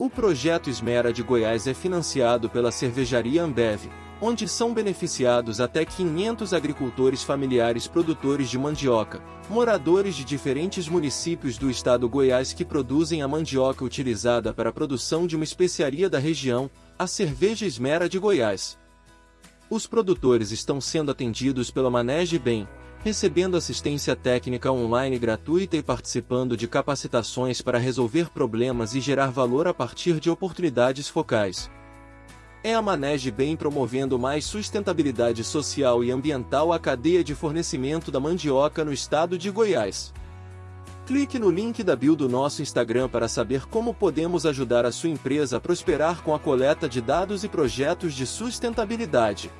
O projeto Esmera de Goiás é financiado pela cervejaria Ambev, onde são beneficiados até 500 agricultores familiares produtores de mandioca, moradores de diferentes municípios do estado Goiás que produzem a mandioca utilizada para a produção de uma especiaria da região, a cerveja Esmera de Goiás. Os produtores estão sendo atendidos pela Manege Bem, recebendo assistência técnica online gratuita e participando de capacitações para resolver problemas e gerar valor a partir de oportunidades focais. É a Manege Bem promovendo mais sustentabilidade social e ambiental à cadeia de fornecimento da mandioca no estado de Goiás. Clique no link da bio do nosso Instagram para saber como podemos ajudar a sua empresa a prosperar com a coleta de dados e projetos de sustentabilidade.